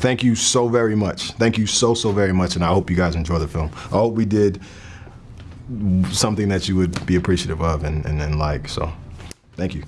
thank you so very much. Thank you so so very much, and I hope you guys enjoy the film. I hope we did something that you would be appreciative of and, and, and like. So, thank you.